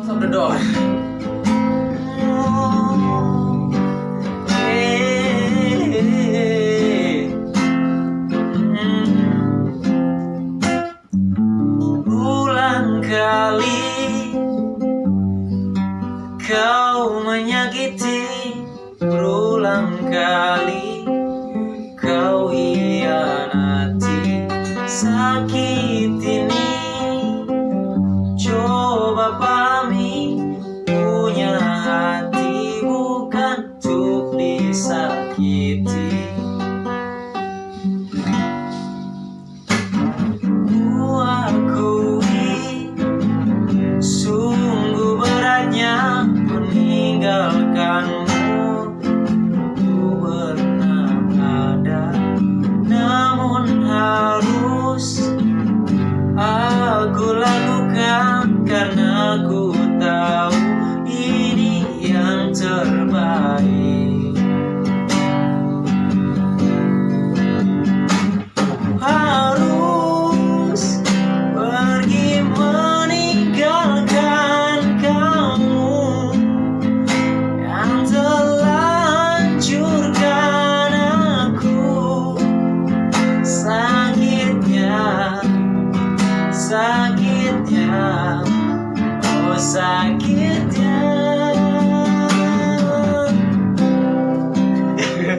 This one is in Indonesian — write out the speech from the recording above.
Close the door. Kali kau menyakiti berulang kali kau hianati sakit aku lakukan karena ku sakitnya oh sakitnya